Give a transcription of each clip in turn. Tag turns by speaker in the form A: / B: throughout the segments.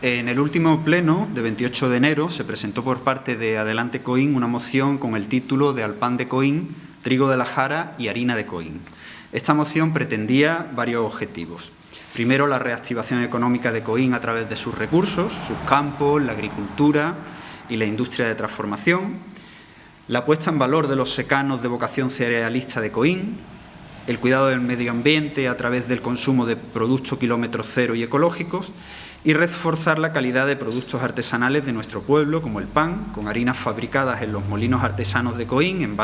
A: En el último pleno de 28 de enero se presentó por parte de Adelante Coín una moción con el título de Alpan de Coín, trigo de la jara y harina de Coín. Esta moción pretendía varios objetivos. Primero, la reactivación económica de Coín a través de sus recursos, sus campos, la agricultura y la industria de transformación. La puesta en valor de los secanos de vocación cerealista de Coín, el cuidado del medio ambiente a través del consumo de productos kilómetros cero y ecológicos y reforzar la calidad de productos artesanales de nuestro pueblo, como el pan, con harinas fabricadas en los molinos artesanos de Coín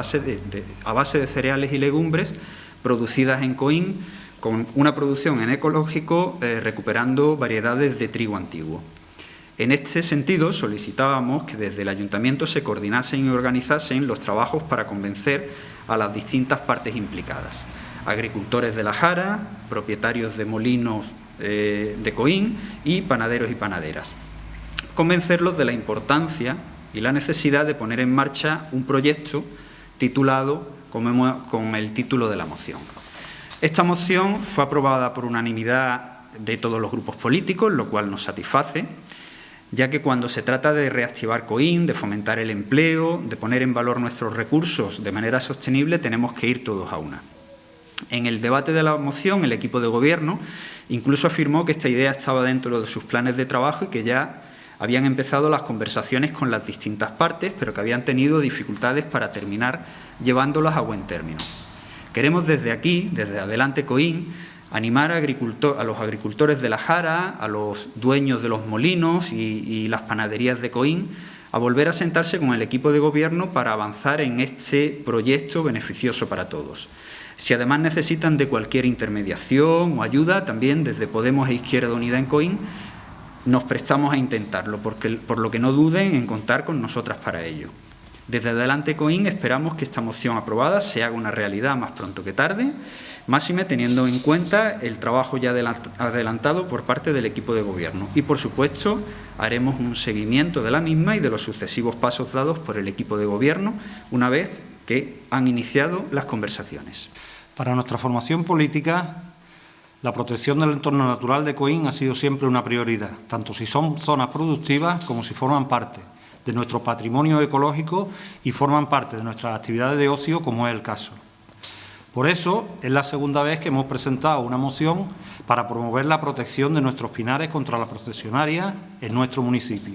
A: a base de cereales y legumbres producidas en Coín, con una producción en ecológico eh, recuperando variedades de trigo antiguo. En este sentido, solicitábamos que desde el Ayuntamiento se coordinasen y organizasen los trabajos para convencer a las distintas partes implicadas. Agricultores de la Jara, propietarios de molinos eh, de Coín y panaderos y panaderas. Convencerlos de la importancia y la necesidad de poner en marcha un proyecto titulado con el título de la moción. Esta moción fue aprobada por unanimidad de todos los grupos políticos, lo cual nos satisface, ya que cuando se trata de reactivar COIN, de fomentar el empleo, de poner en valor nuestros recursos de manera sostenible, tenemos que ir todos a una. En el debate de la moción, el equipo de gobierno incluso afirmó que esta idea estaba dentro de sus planes de trabajo y que ya habían empezado las conversaciones con las distintas partes, pero que habían tenido dificultades para terminar llevándolas a buen término. Queremos desde aquí, desde Adelante Coín, animar a, los agricultores de la Jara, a los dueños de los molinos y, y las panaderías de Coín, a volver a sentarse con el equipo de gobierno para avanzar en este proyecto beneficioso para todos. Si además necesitan de cualquier intermediación o ayuda, también desde Podemos e Izquierda Unida en COIN, nos prestamos a intentarlo, porque, por lo que no duden en contar con nosotras para ello. Desde Adelante COIN esperamos que esta moción aprobada se haga una realidad más pronto que tarde, máxime teniendo en cuenta el trabajo ya adelantado por parte del equipo de gobierno. Y, por supuesto, haremos un seguimiento de la misma y de los sucesivos pasos dados por el equipo de gobierno una vez que han iniciado las conversaciones.
B: Para nuestra formación política, la protección del entorno natural de Coín ha sido siempre una prioridad, tanto si son zonas productivas como si forman parte de nuestro patrimonio ecológico y forman parte de nuestras actividades de ocio, como es el caso. Por eso, es la segunda vez que hemos presentado una moción para promover la protección de nuestros pinares contra la procesionaria en nuestro municipio.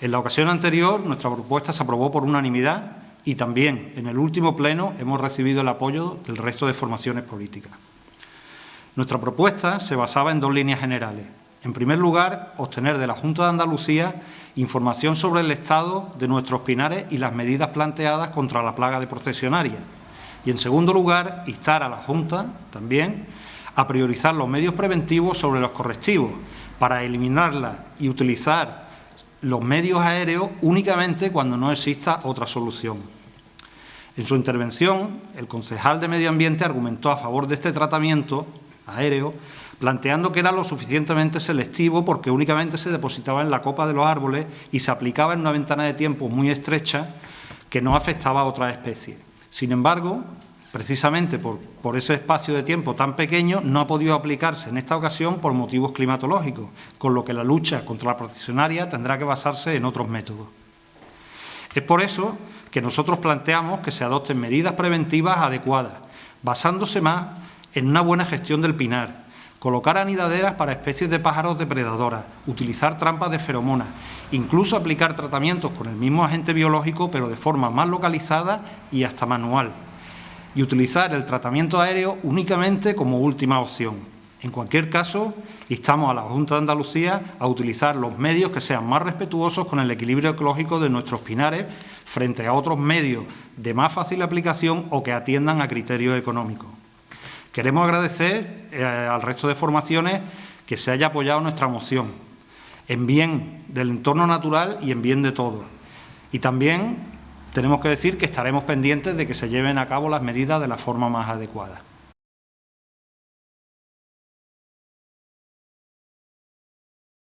B: En la ocasión anterior, nuestra propuesta se aprobó por unanimidad y también en el último pleno hemos recibido el apoyo del resto de formaciones políticas. Nuestra propuesta se basaba en dos líneas generales. En primer lugar, obtener de la Junta de Andalucía información sobre el estado de nuestros pinares y las medidas planteadas contra la plaga de procesionaria. Y en segundo lugar, instar a la Junta también a priorizar los medios preventivos sobre los correctivos para eliminarla y utilizar los medios aéreos únicamente cuando no exista otra solución. En su intervención, el concejal de Medio Ambiente argumentó a favor de este tratamiento aéreo, planteando que era lo suficientemente selectivo porque únicamente se depositaba en la copa de los árboles y se aplicaba en una ventana de tiempo muy estrecha que no afectaba a otras especies. Sin embargo, precisamente por, por, ese espacio de tiempo tan pequeño, no ha podido aplicarse en esta ocasión por motivos climatológicos, con lo que la lucha contra la procesionaria tendrá que basarse en otros métodos. Es por eso que nosotros planteamos que se adopten medidas preventivas adecuadas, basándose más en una buena gestión del pinar, colocar anidaderas para especies de pájaros depredadoras, utilizar trampas de feromonas, incluso aplicar tratamientos con el mismo agente biológico pero de forma más localizada y hasta manual, y utilizar el tratamiento aéreo únicamente como última opción. En cualquier caso, instamos a la Junta de Andalucía a utilizar los medios que sean más respetuosos con el equilibrio ecológico de nuestros pinares frente a otros medios de más fácil aplicación o que atiendan a criterios económicos. Queremos agradecer eh, al resto de formaciones que se haya apoyado nuestra moción, en bien del entorno natural y en bien de todos. Y también tenemos que decir que estaremos pendientes de que se lleven a cabo las medidas de la forma más adecuada.